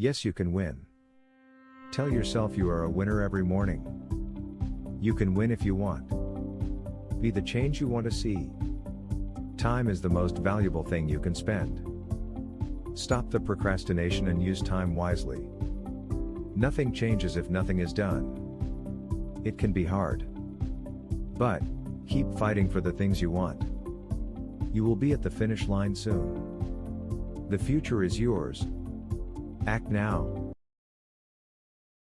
Yes, you can win. Tell yourself you are a winner every morning. You can win if you want. Be the change you want to see. Time is the most valuable thing you can spend. Stop the procrastination and use time wisely. Nothing changes if nothing is done. It can be hard. But, keep fighting for the things you want. You will be at the finish line soon. The future is yours. Act now.